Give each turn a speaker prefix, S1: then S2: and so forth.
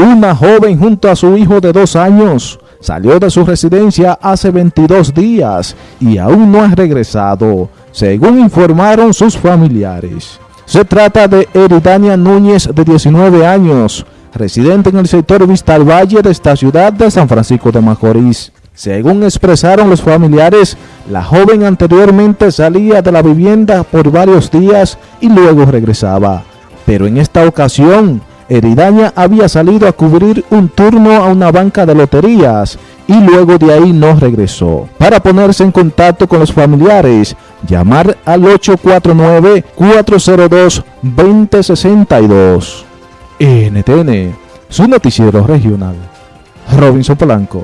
S1: Una joven junto a su hijo de dos años salió de su residencia hace 22 días y aún no ha regresado, según informaron sus familiares. Se trata de Eridania Núñez, de 19 años, residente en el sector Vista al Valle de esta ciudad de San Francisco de Macorís. Según expresaron los familiares, la joven anteriormente salía de la vivienda por varios días y luego regresaba. Pero en esta ocasión, Eridaña había salido a cubrir un turno a una banca de loterías y luego de ahí no regresó. Para ponerse en contacto con los familiares, llamar al 849-402-2062. NTN, su noticiero regional. Robinson Polanco.